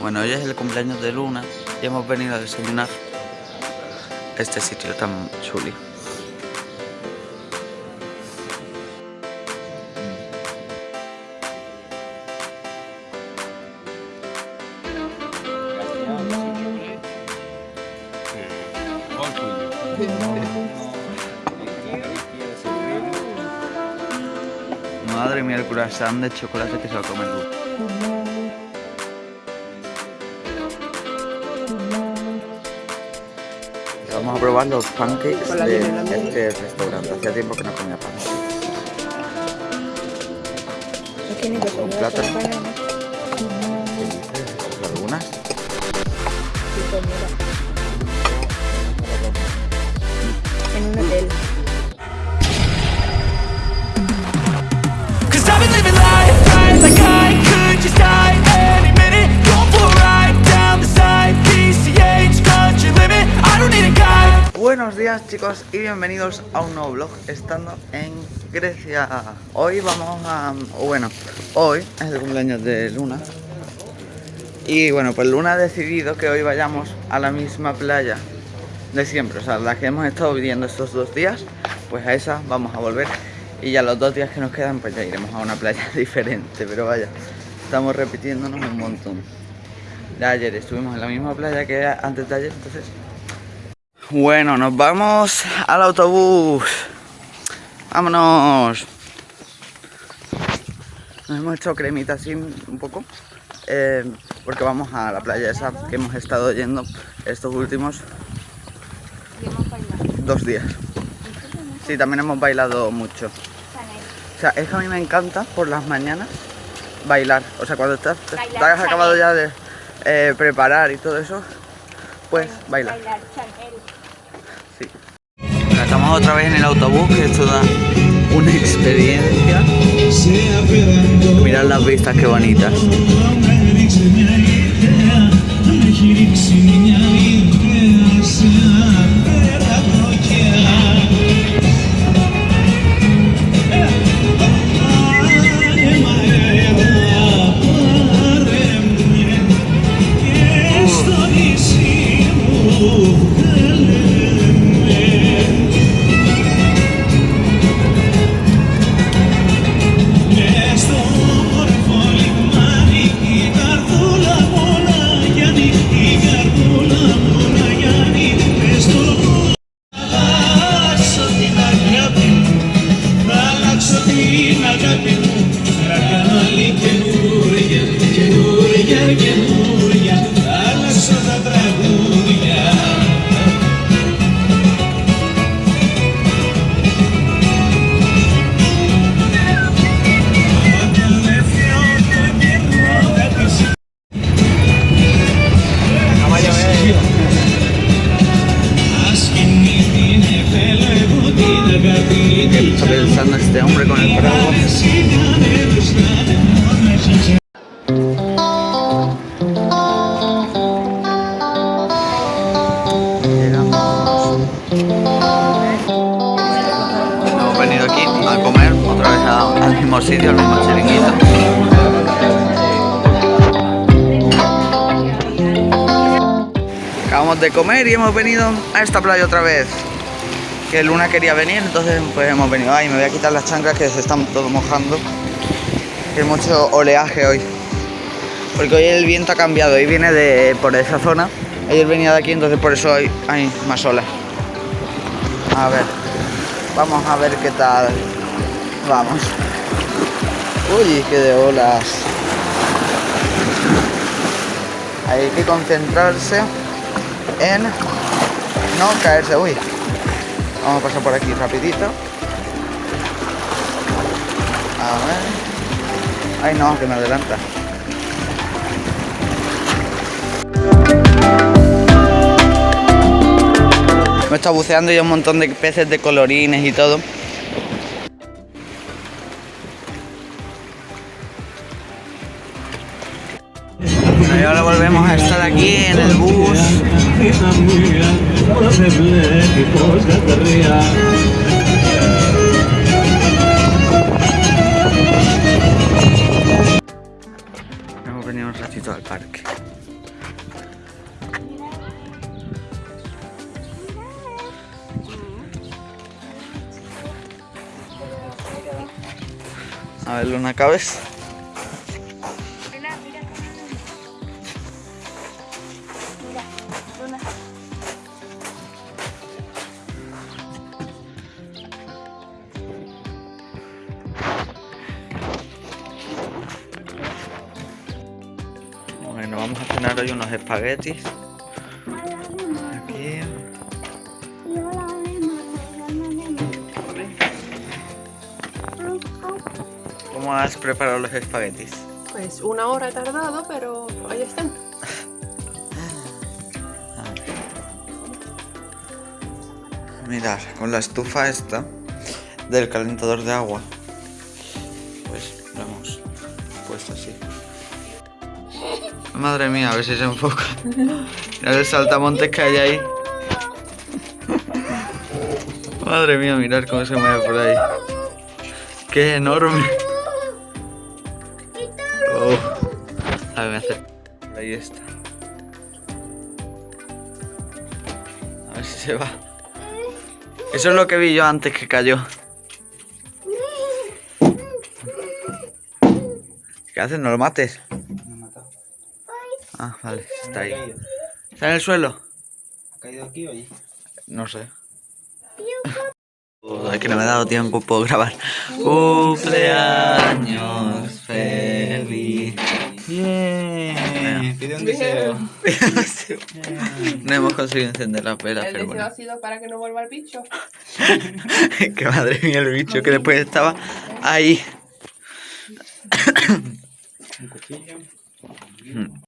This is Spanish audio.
Bueno, hoy es el cumpleaños de Luna y hemos venido a desayunar este sitio tan chuli. Madre mía, el croissant de chocolate que se va a comer A probar los pancakes de este restaurante. Hacía tiempo que no comía pancakes. Con plátano. Algunas. En un hotel. Buenos días chicos y bienvenidos a un nuevo vlog estando en Grecia. Hoy vamos a... bueno, hoy es el cumpleaños de Luna. Y bueno, pues Luna ha decidido que hoy vayamos a la misma playa de siempre. O sea, la que hemos estado viviendo estos dos días, pues a esa vamos a volver. Y ya los dos días que nos quedan, pues ya iremos a una playa diferente. Pero vaya, estamos repitiéndonos un montón. Ya ayer estuvimos en la misma playa que antes de ayer, entonces bueno, nos vamos al autobús. Vámonos. Nos hemos hecho cremita así un poco. eh, porque vamos a la playa esa que hemos estado yendo estos últimos dos días. Sí, también hemos bailado mucho. O sea, es que a mí me encanta por las mañanas bailar. O sea, cuando estás, te- te Bailar has acabado ya de eh, preparar y todo eso, pues bailar. Bailar. Sí. Estamos otra vez en el autobús, que esto da una experiencia. Mirad las vistas, qué bonitas. Sitio, al mismo chiringuito. Acabamos de comer y hemos venido a esta playa otra vez. Que Luna quería venir, entonces pues hemos venido. Ay, me voy a quitar las chanclas que se están todo mojando. Que mucho oleaje hoy. Porque hoy el viento ha cambiado, hoy viene de por esa zona. Ayer venía de aquí, entonces por eso hoy hay más olas. A ver, vamos a ver qué tal. Vamos. Uy, qué de olas. Hay que concentrarse en no caerse. Uy, vamos a pasar por aquí rapidito. A ver. Ay no, que me adelanta. Me está buceando y un montón de peces de colorines y todo. Y ahora volvemos a estar aquí en el bus. Hemos venido un ratito al parque. A ver, Luna, ¿cabes? Bueno, vamos a cenar hoy unos espaguetis. Aquí. ¿Cómo has preparado los espaguetis? Pues una hora he tardado, pero ahí están. Mirad, con la estufa esta del calentador de agua, pues lo hemos puesto así. Madre mía, a ver si se enfoca. Mirad el saltamontes que hay ahí. Madre mía, mirad cómo se mueve por ahí. ¡Qué enorme! Oh. A ver, me hace... Ahí está. A ver si se va. Eso es lo que vi yo antes que cayó. ¿Qué haces? ¿No lo mates? Ah, vale, está ahí. ¿Está en el suelo? ¿Ha caído aquí o allí? No sé. Es que no me ha dado tiempo, puedo grabar. Cumpleaños feliz. Bien. Pide un deseo. No hemos conseguido encender las velas, El pero deseo bueno. ha sido para que no vuelva el bicho. que madre mía el bicho que después estaba ahí. Un cuchillo. Mm.